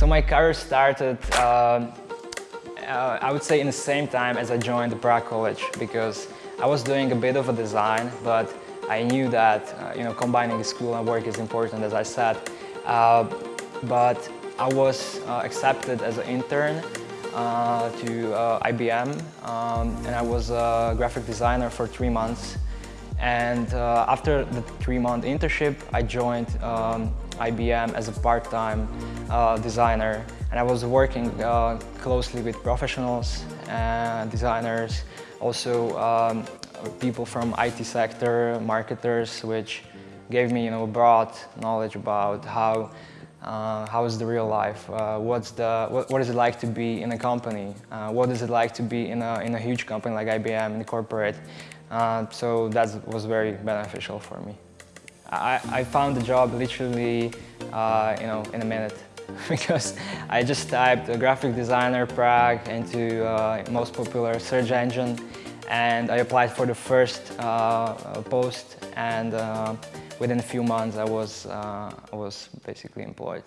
So my career started, uh, uh, I would say in the same time as I joined Prague College because I was doing a bit of a design, but I knew that uh, you know combining school and work is important, as I said. Uh, but I was uh, accepted as an intern uh, to IBM, um, and I was a graphic designer for three months. And uh, after the three-month internship, I joined um, IBM as a part-time uh, designer. And I was working uh, closely with professionals designers, also um, people from IT sector, marketers, which gave me you know, broad knowledge about how uh, how is the real life? Uh, what's the, what, what is it like to be in a company? Uh, what is it like to be in a, in a huge company like IBM, in the corporate? Uh, so that was very beneficial for me. I, I found the job literally, uh, you know, in a minute because I just typed graphic designer Prague into uh, most popular search engine and I applied for the first post and within a few months I was, uh, I was basically employed.